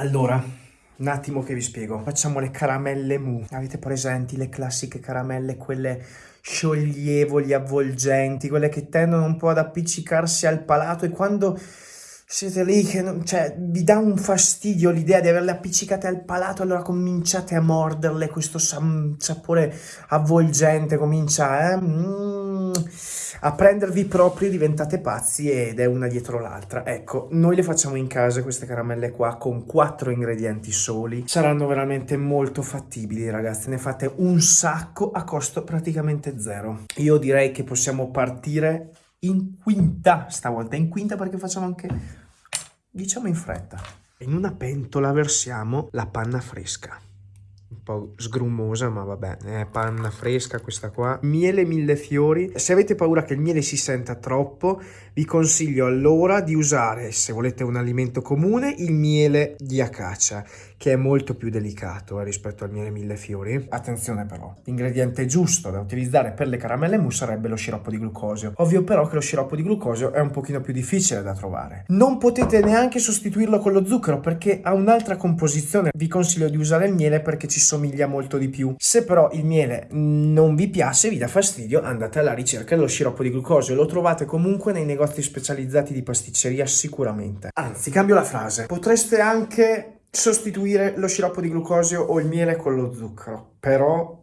Allora, un attimo che vi spiego. Facciamo le caramelle mu. Avete presenti le classiche caramelle, quelle scioglievoli, avvolgenti, quelle che tendono un po' ad appiccicarsi al palato e quando siete lì che non, cioè, vi dà un fastidio l'idea di averle appiccicate al palato, allora cominciate a morderle, questo sapore avvolgente comincia eh? mm, a prendervi proprio, diventate pazzi ed è una dietro l'altra. Ecco, noi le facciamo in casa queste caramelle qua con quattro ingredienti soli, saranno veramente molto fattibili ragazzi, ne fate un sacco a costo praticamente zero. Io direi che possiamo partire in quinta stavolta, in quinta perché facciamo anche, diciamo in fretta. In una pentola versiamo la panna fresca un po' sgrumosa, ma vabbè, è panna fresca questa qua. Miele mille fiori. Se avete paura che il miele si senta troppo, vi consiglio allora di usare, se volete un alimento comune, il miele di acacia, che è molto più delicato eh, rispetto al miele mille fiori. Attenzione però, l'ingrediente giusto da utilizzare per le caramelle mousse sarebbe lo sciroppo di glucosio. Ovvio però che lo sciroppo di glucosio è un pochino più difficile da trovare. Non potete neanche sostituirlo con lo zucchero perché ha un'altra composizione. Vi consiglio di usare il miele perché ci somiglia molto di più. Se però il miele non vi piace, vi dà fastidio, andate alla ricerca dello sciroppo di glucosio. Lo trovate comunque nei negozi specializzati di pasticceria sicuramente. Anzi, cambio la frase. Potreste anche sostituire lo sciroppo di glucosio o il miele con lo zucchero, però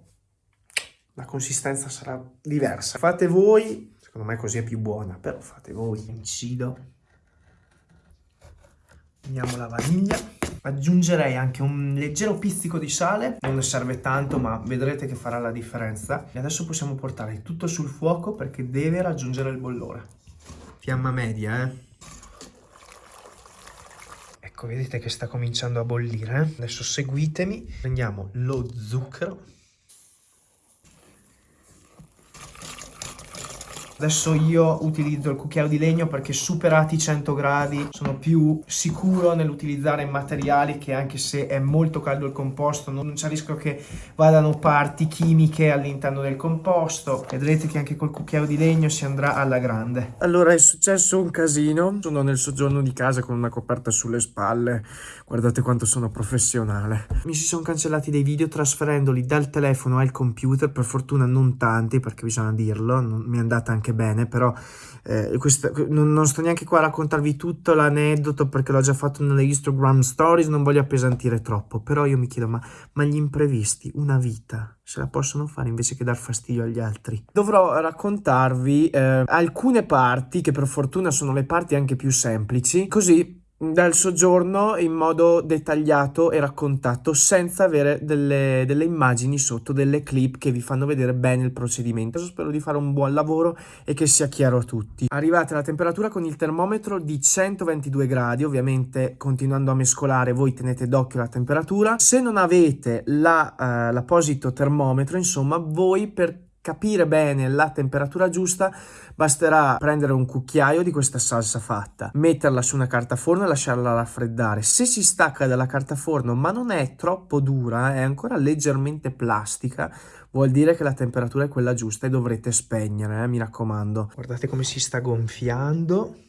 la consistenza sarà diversa. Fate voi, secondo me così è più buona, però fate voi. Incido. Uniamo la vaniglia. Aggiungerei anche un leggero pizzico di sale, non ne serve tanto ma vedrete che farà la differenza. E adesso possiamo portare tutto sul fuoco perché deve raggiungere il bollore. Fiamma media, eh. Ecco, vedete che sta cominciando a bollire. Eh? Adesso seguitemi. Prendiamo lo zucchero Adesso io utilizzo il cucchiaio di legno perché superati i 100 gradi sono più sicuro nell'utilizzare materiali che anche se è molto caldo il composto non c'è rischio che vadano parti chimiche all'interno del composto. Vedrete che anche col cucchiaio di legno si andrà alla grande. Allora è successo un casino. Sono nel soggiorno di casa con una coperta sulle spalle. Guardate quanto sono professionale. Mi si sono cancellati dei video trasferendoli dal telefono al computer. Per fortuna non tanti perché bisogna dirlo. Non mi è andata anche anche bene, però eh, questa, non, non, sto neanche qua a raccontarvi tutto l'aneddoto perché l'ho già fatto nelle Instagram stories, non voglio appesantire troppo, però io mi chiedo, ma, ma gli imprevisti, una vita, se la possono fare invece che dar fastidio agli altri? Dovrò raccontarvi eh, alcune parti, che per fortuna sono le parti anche più semplici, così dal soggiorno in modo dettagliato e raccontato senza avere delle, delle, immagini sotto, delle clip che vi fanno vedere bene il procedimento. Spero di fare un buon lavoro e che sia chiaro a tutti. Arrivate alla temperatura con il termometro di 122 gradi, ovviamente continuando a mescolare voi tenete d'occhio la temperatura. Se non avete l'apposito la, uh, termometro, insomma, voi per capire bene la temperatura giusta basterà prendere un cucchiaio di questa salsa fatta, metterla su una carta forno e lasciarla raffreddare. Se si stacca dalla carta forno ma non è troppo dura, è ancora leggermente plastica, vuol dire che la temperatura è quella giusta e dovrete spegnere, eh, mi raccomando. Guardate come si sta gonfiando.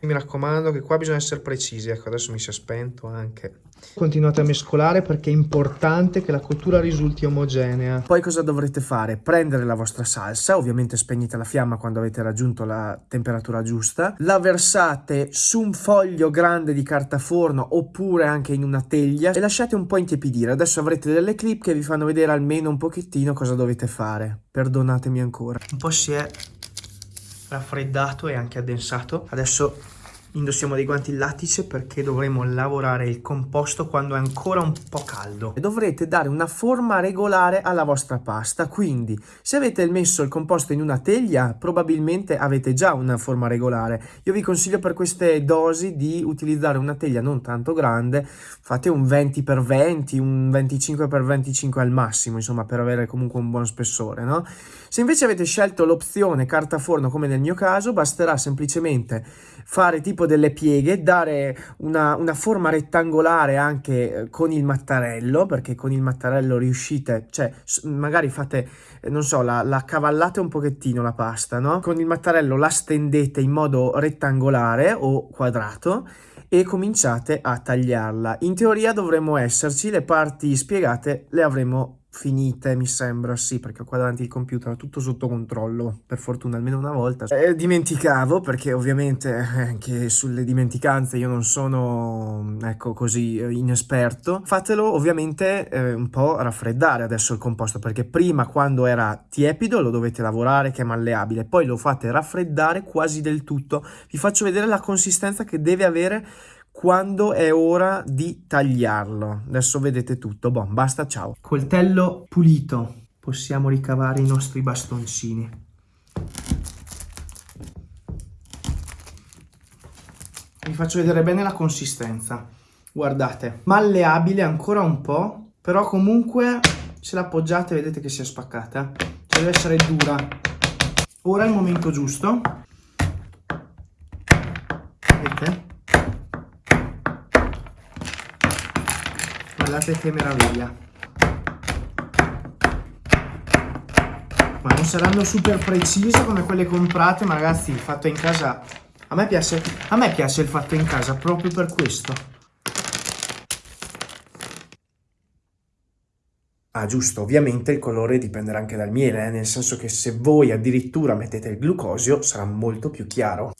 Mi raccomando che qua bisogna essere precisi, ecco adesso mi si è spento anche. Continuate a mescolare perché è importante che la cottura risulti omogenea. Poi cosa dovrete fare? Prendere la vostra salsa, ovviamente spegnete la fiamma quando avete raggiunto la temperatura giusta, la versate su un foglio grande di carta forno oppure anche in una teglia e lasciate un po' intiepidire. Adesso avrete delle clip che vi fanno vedere almeno un pochettino cosa dovete fare. Perdonatemi ancora. Un po' si è raffreddato e anche addensato. Adesso Indossiamo dei guanti lattice perché dovremo lavorare il composto quando è ancora un po' caldo. Dovrete dare una forma regolare alla vostra pasta, quindi se avete messo il composto in una teglia probabilmente avete già una forma regolare. Io vi consiglio per queste dosi di utilizzare una teglia non tanto grande, fate un 20x20, un 25x25 al massimo, insomma per avere comunque un buon spessore, no? Se invece avete scelto l'opzione carta forno come nel mio caso, basterà semplicemente fare tipo delle pieghe, dare una, una forma rettangolare anche eh, con il mattarello, perché con il mattarello riuscite, cioè magari fate, eh, non so, la, la cavallate un pochettino la pasta, no? Con il mattarello la stendete in modo rettangolare o quadrato e cominciate a tagliarla. In teoria dovremmo esserci, le parti spiegate le avremo finite, mi sembra, sì, perché qua davanti il computer ho tutto sotto controllo, per fortuna almeno una volta. Eh, dimenticavo, perché ovviamente anche sulle dimenticanze io non sono, ecco, così inesperto. Fatelo ovviamente eh, un po' raffreddare adesso il composto, perché prima quando era tiepido lo dovete lavorare che è malleabile, poi lo fate raffreddare quasi del tutto. Vi faccio vedere la consistenza che deve avere quando è ora di tagliarlo. Adesso vedete tutto, boh, basta, ciao. Coltello pulito, possiamo ricavare i nostri bastoncini. Vi faccio vedere bene la consistenza. Guardate, malleabile ancora un po', però comunque se l'appoggiate vedete che si è spaccata. Cioè deve essere dura. Ora è il momento giusto. Vedete? Guardate che meraviglia ma non saranno super precise come quelle comprate ma ragazzi il fatto in casa a me piace, a me piace il fatto in casa proprio per questo Ah, giusto, ovviamente il colore dipenderà anche dal miele, eh? nel senso che se voi addirittura mettete il glucosio sarà molto più chiaro.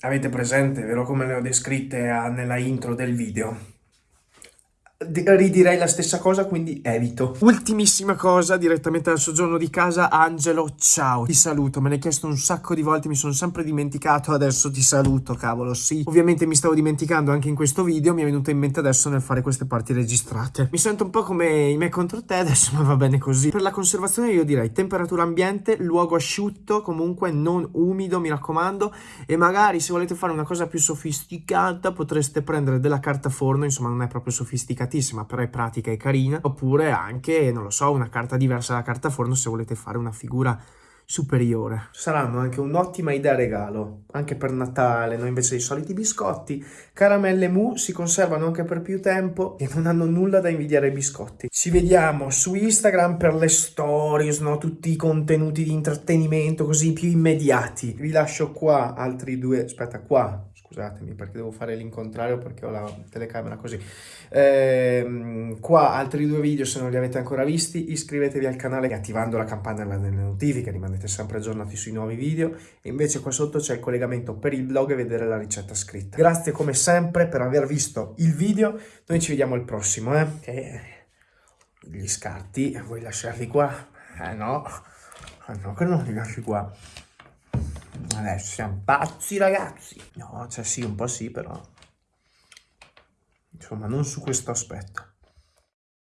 Avete presente, vero come le ho descritte nella intro del video? Ridirei la stessa cosa, quindi evito. Ultimissima cosa, direttamente dal soggiorno di casa, Angelo, ciao. Ti saluto, me l'hai chiesto un sacco di volte, mi sono sempre dimenticato, adesso ti saluto, cavolo, sì. Ovviamente mi stavo dimenticando anche in questo video, mi è venuto in mente adesso nel fare queste parti registrate. Mi sento un po' come i me contro te adesso, ma va bene così. Per la conservazione io direi temperatura ambiente, luogo asciutto, comunque non umido, mi raccomando, e magari se volete fare una cosa più sofisticata potreste prendere della carta forno, insomma non è proprio sofisticata complicatissima, però è pratica e carina, oppure anche, non lo so, una carta diversa dalla carta forno se volete fare una figura superiore. Saranno anche un'ottima idea regalo, anche per Natale, no? invece dei soliti biscotti. Caramelle Mu si conservano anche per più tempo e non hanno nulla da invidiare ai biscotti. Ci vediamo su Instagram per le stories, no? tutti i contenuti di intrattenimento così più immediati. Vi lascio qua altri due, aspetta qua, scusatemi perché devo fare l'incontrario perché ho la telecamera così. Ehm, qua altri due video se non li avete ancora visti, iscrivetevi al canale attivando la campanella delle notifiche, rimanete sempre aggiornati sui nuovi video. E invece qua sotto c'è il collegamento per il blog e vedere la ricetta scritta. Grazie come sempre per aver visto il video, noi ci vediamo al prossimo. Eh? E gli scarti, vuoi lasciarli qua? Eh no, eh no che non li lasci qua. Adesso siamo pazzi ragazzi. No, cioè sì, un po' sì, però... Insomma, non su questo aspetto.